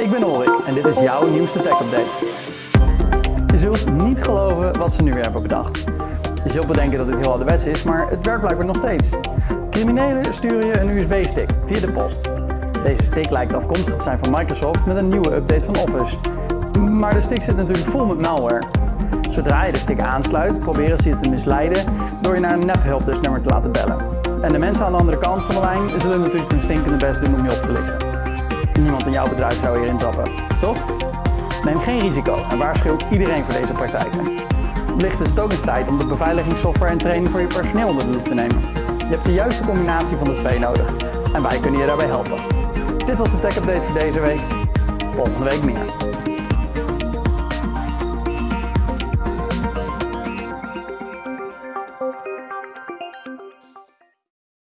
Ik ben Ulrik en dit is jouw nieuwste tech update. Je zult niet geloven wat ze nu weer hebben bedacht. Je zult bedenken dat dit heel ouderwets is, maar het werkt blijkbaar nog steeds. Criminelen sturen je een USB-stick via de post. Deze stick lijkt afkomstig te zijn van Microsoft met een nieuwe update van Office. Maar de stick zit natuurlijk vol met malware. Zodra je de stick aansluit, proberen ze je te misleiden door je naar een nep-helpdesnummer te laten bellen. En de mensen aan de andere kant van de lijn zullen natuurlijk hun stinkende best doen om je op te lichten. Niemand in jouw bedrijf zou hierin trappen, toch? Neem geen risico en waarschuw iedereen voor deze praktijken. Wellicht is het ook eens tijd om de beveiligingssoftware en training voor je personeel onder de loep te nemen. Je hebt de juiste combinatie van de twee nodig en wij kunnen je daarbij helpen. Dit was de Tech Update voor deze week. Volgende week meer.